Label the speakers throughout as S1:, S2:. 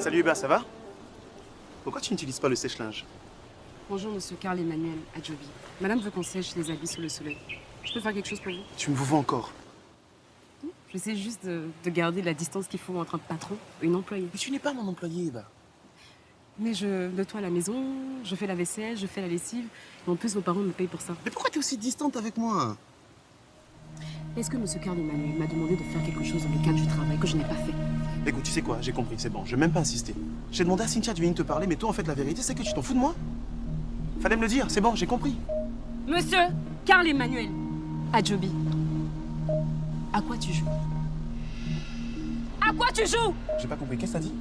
S1: Salut Eba, ça va? Pourquoi tu n'utilises pas le sèche-linge?
S2: Bonjour, monsieur Carl Emmanuel Adjobi. Madame veut qu'on sèche les habits sous le soleil. Je peux faire quelque chose pour vous?
S1: Tu me vois encore.
S2: J'essaie juste de, de garder la distance qu'il faut entre un patron et une employée.
S1: Mais tu n'es pas mon employé, Eba.
S2: Mais je nettoie la maison, je fais la vaisselle, je fais la lessive. Et en plus, vos parents me payent pour ça.
S1: Mais pourquoi tu es aussi distante avec moi?
S2: Est-ce que monsieur Carl Emmanuel m'a demandé de faire quelque chose dans le cadre du travail que je n'ai pas fait?
S1: Écoute, tu sais quoi, j'ai compris, c'est bon, je vais même pas insister. J'ai demandé à Cynthia de venir te parler, mais toi, en fait, la vérité, c'est que tu t'en fous de moi. Fallait me le dire, c'est bon, j'ai compris.
S2: Monsieur Carl Emmanuel Adjobi. À quoi tu joues? À quoi tu joues?
S1: J'ai pas compris, qu'est-ce que t'as dit?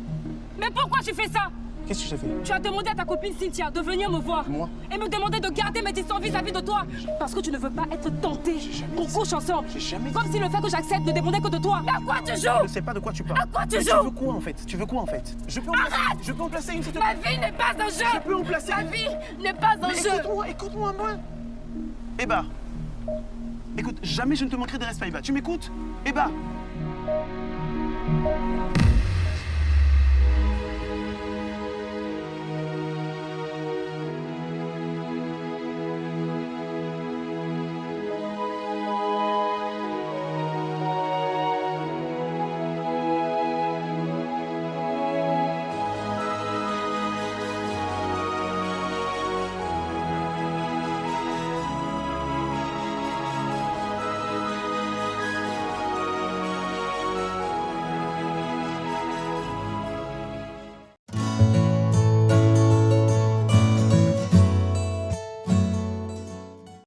S2: Mais pourquoi tu fais ça?
S1: Qu'est-ce que j'ai fait
S2: Tu as demandé à ta copine Cynthia de venir me voir.
S1: Moi
S2: Et me demander de garder mes distances vis-à-vis de toi. Parce que tu ne veux pas être tenté. Qu'on couche ensemble.
S1: Jamais
S2: Comme si le fait que j'accepte ne dépendait que de toi. Mais à quoi tu
S1: Je
S2: joues
S1: sais pas de quoi tu parles.
S2: À quoi tu
S1: Mais
S2: joues
S1: Tu veux quoi, en fait Tu veux quoi, en fait Je peux en placer, je peux en placer une, te
S2: Ma vie n'est pas un
S1: Je
S2: jeu.
S1: peux en placer
S2: Ma vie n'est pas un
S1: Mais
S2: jeu.
S1: écoute-moi, écoute-moi, moi Eba Écoute, jamais je ne te manquerai de respect, Eba. Tu m'écoutes? Eba